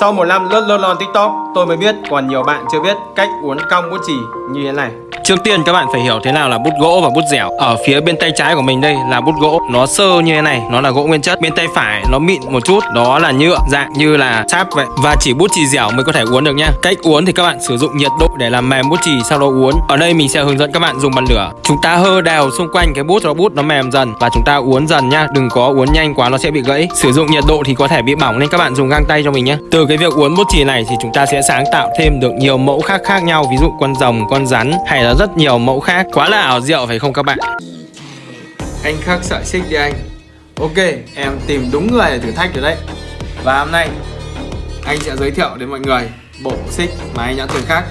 Sau một năm lướt lướt lon tiktok, Tôi mới biết còn nhiều bạn chưa biết cách uốn cong bút chì như thế này. Trước tiên các bạn phải hiểu thế nào là bút gỗ và bút dẻo. Ở phía bên tay trái của mình đây là bút gỗ. Nó sơ như thế này, nó là gỗ nguyên chất. Bên tay phải nó mịn một chút, đó là nhựa Dạng như là sáp vậy. Và chỉ bút chì dẻo mới có thể uốn được nha Cách uốn thì các bạn sử dụng nhiệt độ để làm mềm bút chì sau đó uốn. Ở đây mình sẽ hướng dẫn các bạn dùng bàn lửa. Chúng ta hơ đều xung quanh cái bút cho bút nó mềm dần Và chúng ta uốn dần nha Đừng có uốn nhanh quá nó sẽ bị gãy. Sử dụng nhiệt độ thì có thể bị bỏng nên các bạn dùng găng tay cho mình nhé Từ cái việc uốn bút chì này thì chúng ta sẽ sáng tạo thêm được nhiều mẫu khác khác nhau. Ví dụ con rồng, con rắn hay là rất nhiều mẫu khác. Quá là ảo diệu phải không các bạn? Anh khắc sợi xích đi anh. Ok, em tìm đúng người để thử thách rồi đấy. Và hôm nay anh sẽ giới thiệu đến mọi người bộ xích mà anh đã từng khắc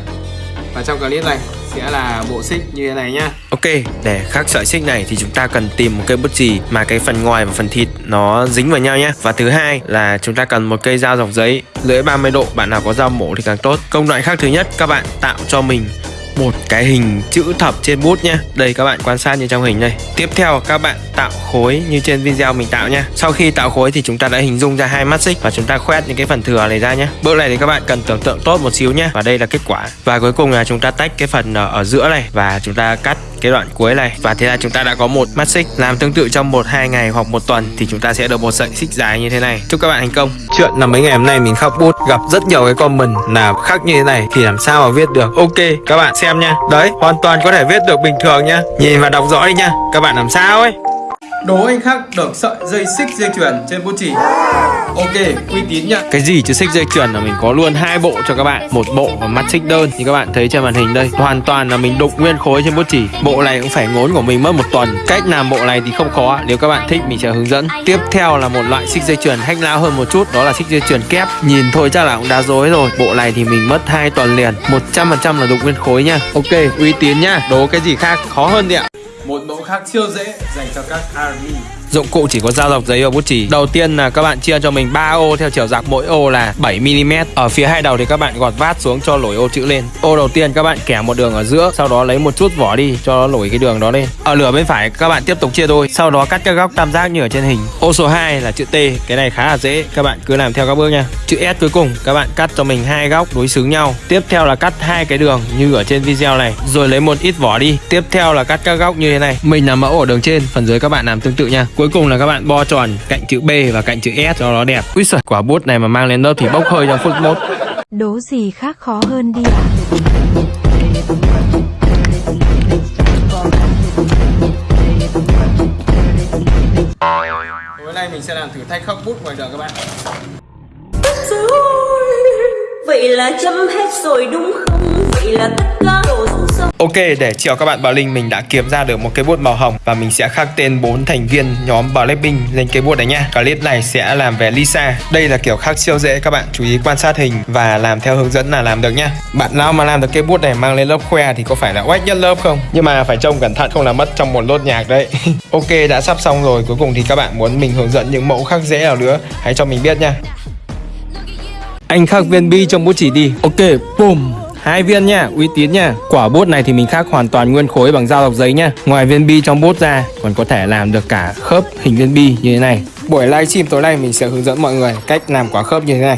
Và trong clip này sẽ là bộ xích như thế này nhá. Ok, để khắc sợi xích này thì chúng ta cần tìm một cây bút chì mà cái phần ngoài và phần thịt nó dính vào nhau nhé Và thứ hai là chúng ta cần một cây dao dọc giấy lưỡi 30 độ, bạn nào có dao mổ thì càng tốt. Công đoạn khác thứ nhất các bạn tạo cho mình một cái hình chữ thập trên bút nhé Đây, các bạn quan sát như trong hình đây. Tiếp theo, các bạn tạo khối như trên video mình tạo nhé Sau khi tạo khối thì chúng ta đã hình dung ra hai mắt xích Và chúng ta khoét những cái phần thừa này ra nhé Bước này thì các bạn cần tưởng tượng tốt một xíu nhé Và đây là kết quả. Và cuối cùng là chúng ta tách cái phần ờ, ở giữa này Và chúng ta cắt cái đoạn cuối này. Và thế là chúng ta đã có một mắt xích làm tương tự trong một, hai ngày hoặc một tuần thì chúng ta sẽ được một sợi xích dài như thế này. Chúc các bạn thành công. Chuyện là mấy ngày hôm nay mình khắc bút, gặp rất nhiều cái comment là khắc như thế này thì làm sao mà viết được? Ok, các bạn xem nha. Đấy, hoàn toàn có thể viết được bình thường nha. Nhìn và đọc rõ đi nha. Các bạn làm sao ấy? Đố anh khác được sợi dây xích dây chuyền trên bút chỉ. Ok, uy tín nhá. Cái gì chứ xích dây chuyền là mình có luôn hai bộ cho các bạn. Một bộ và mắt xích đơn Như các bạn thấy trên màn hình đây. Hoàn toàn là mình đục nguyên khối trên bút chỉ. Bộ này cũng phải ngốn của mình mất một tuần. Cách làm bộ này thì không khó Nếu các bạn thích mình sẽ hướng dẫn. Tiếp theo là một loại xích dây chuyền hack lao hơn một chút. Đó là xích dây chuyền kép. Nhìn thôi chắc là cũng đã dối rồi. Bộ này thì mình mất hai tuần liền. 100% là đục nguyên khối nha. Ok, uy tín nhá. Đố cái gì khác khó hơn đi ạ. Khác siêu dễ dành cho các army Dụng cụ chỉ có dao dọc giấy và bút chì. Đầu tiên là các bạn chia cho mình 3 ô, theo chiều dọc mỗi ô là 7mm Ở phía hai đầu thì các bạn gọt vát xuống cho nổi ô chữ lên. Ô đầu tiên các bạn kẻ một đường ở giữa, Sau đó lấy một chút vỏ đi, cho nó nổi cái đường đó lên. Ở lửa bên phải các bạn tiếp tục chia đôi, Sau đó cắt các góc tam giác như ở trên hình. Ô số 2 là chữ T, Cái này khá là dễ, Các bạn cứ làm theo các bước nha. Chữ S cuối cùng, các bạn cắt cho mình hai góc đối xứng nhau. Tiếp theo là cắt hai cái đường như ở trên video này, Rồi lấy một ít vỏ đi. Tiếp theo là cắt các góc như thế này. Mình làm mẫu ở đường trên, Phần dưới các bạn làm tương tự nha. Cuối cùng là các bạn bo tròn cạnh chữ B và cạnh chữ S cho nó đẹp. Úi giời, quả bút này mà mang lên lớp thì bốc hơi trong phút mốt. Đố gì khác khó hơn đi ạ? Tối nay mình sẽ làm thử thách khắc bút ngoài đường các bạn. Vậy là chấm hết rồi đúng không? Vậy là tất cả sông Ok, để chiều các bạn Bảo Linh mình đã kiếm ra được một cây bút màu hồng và mình sẽ khắc tên bốn thành viên nhóm Blackpink lên cây bút này nha. Clip này sẽ làm về Lisa. Đây là kiểu khắc siêu dễ các bạn chú ý quan sát hình và làm theo hướng dẫn là làm được nha. Bạn nào mà làm được cây bút này mang lên lớp khoe thì có phải là oách nhất lớp không? Nhưng mà phải trông cẩn thận không là mất trong một lốt nhạc đấy. ok, đã sắp xong rồi. Cuối cùng thì các bạn muốn mình hướng dẫn những mẫu khắc dễ nào nữa hãy cho mình biết nha. Anh khắc viên bi trong bút chỉ đi. Ok, boom hai viên nha, uy tín nha. Quả bút này thì mình khắc hoàn toàn nguyên khối bằng dao dọc giấy nha. Ngoài viên bi trong bút ra, còn có thể làm được cả khớp hình viên bi như thế này. Buổi livestream tối nay mình sẽ hướng dẫn mọi người cách làm quả khớp như thế này.